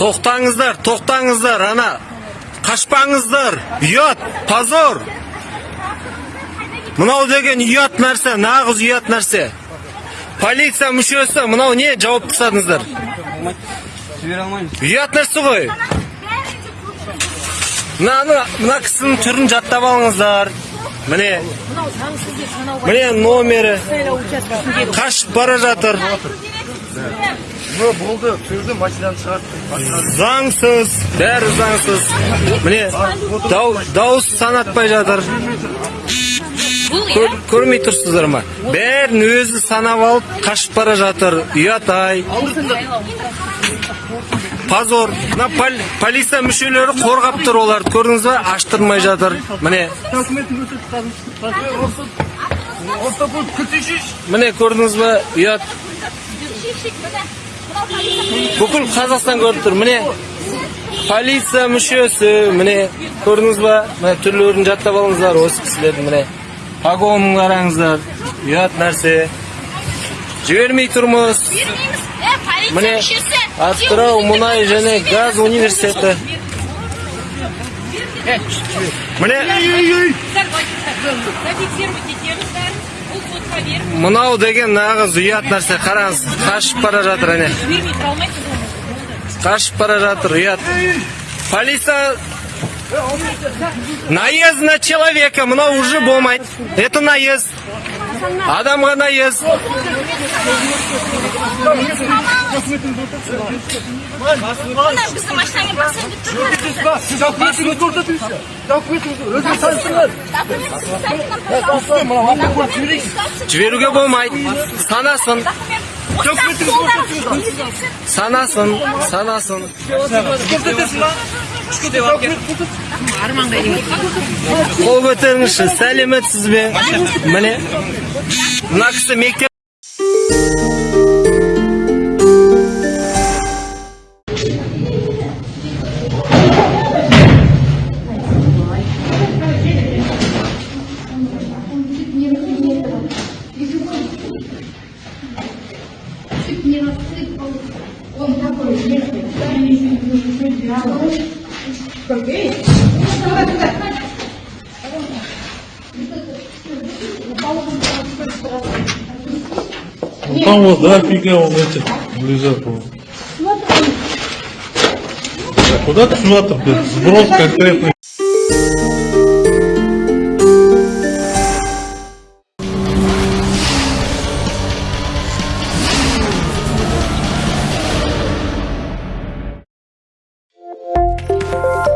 тоқтаңыздар тоқтаңыздар ана. Қашпаңыздар ұят позор. Мынау деген ұят нәрсе нағыз ұят нәрсе. Полиция мүшесі мынау не? Жауап тастадыңыздар жібере алмаймыз. Ұят нәрсе ғой. Мынаны мына кісінің түрін жаттап алыңыздар. Міне міне номері. қашып бара жатыр. Ну, болды, түсірді, машинаны шығарттым. заңсыз бәрі заңсыз міне дау, дауыс санатпай жатыр Көр- көрмей тұрсыздар ма бәрін өзі санап алып қашып бара жатыр ұят ай позор мына пол- полиция мүшелері қорғап тұр оларды көрдіңіз ба аштырмай жатыр міне міне көрдіңіз ба ұят бүкіл қазақстан көріп тұр. Міне полиция мүшесі міне көрдіңіз ба? Міне түрлерін жаттап алыңыздар осы кісілердің міне. Погонын қараңыздар. Ұят нәрсе. Жібермей тұрмыз. Міне атырау мұнай және газ университеті. Міне зафиксируйте мынау деген нағыз ұят нәрсе. Қараңыз қашып бара жатыр әне. Қашып бара жатыр ұят. Полиция наезд на человека мынау уже болмайды это наезд адамға наезд біздің машинаға басып тұрмыз Сіз документіңізді көрсетіңіз. Документіңізді өзіңіз таныстырыңыз. Мына алып көріп жіберейікші. жіберуге болмайды санасын Санасын санасын қол көтеріңізші сәлеметсіз бе міне мына кісі мектеп ¿Por там вот, да, фига он эти лежал, по-моему. Куда ты сюда-то, блядь, сброс конкретный. you